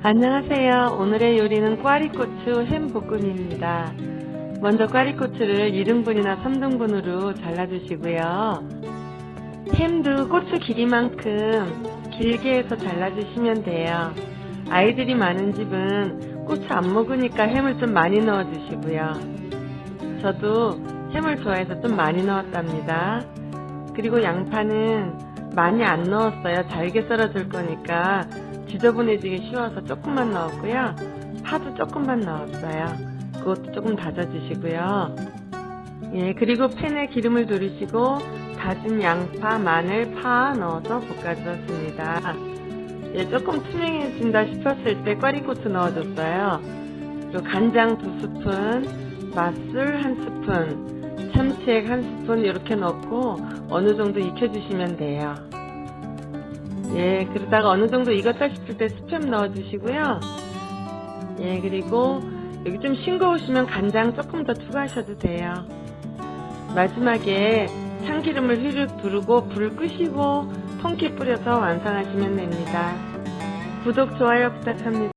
안녕하세요. 오늘의 요리는 꽈리고추 햄볶음입니다. 먼저 꽈리고추를 2등분이나 3등분으로 잘라주시고요. 햄도 고추 길이만큼 길게 해서 잘라주시면 돼요. 아이들이 많은 집은 고추 안 먹으니까 햄을 좀 많이 넣어주시고요. 저도 햄을 좋아해서 좀 많이 넣었답니다. 그리고 양파는 많이 안 넣었어요. 잘게 썰어줄 거니까 지저분해지기 쉬워서 조금만 넣었고요. 파도 조금만 넣었어요. 그것도 조금 다져주시고요. 예, 그리고 팬에 기름을 두르시고 다진 양파, 마늘, 파 넣어서 볶아주었습니다. 예, 조금 투명해진다 싶었을 때 꽈리고추 넣어줬어요. 그리고 간장 두 스푼, 맛술 한 스푼, 참치액 한 스푼 이렇게 넣고 어느 정도 익혀주시면 돼요. 예, 그러다가 어느 정도 익었다 싶을 때 스팸 넣어주시고요. 예, 그리고 여기 좀 싱거우시면 간장 조금 더 추가하셔도 돼요. 마지막에 참기름을 휘륵 두르고 불 끄시고 통깨 뿌려서 완성하시면 됩니다. 구독, 좋아요 부탁합니다.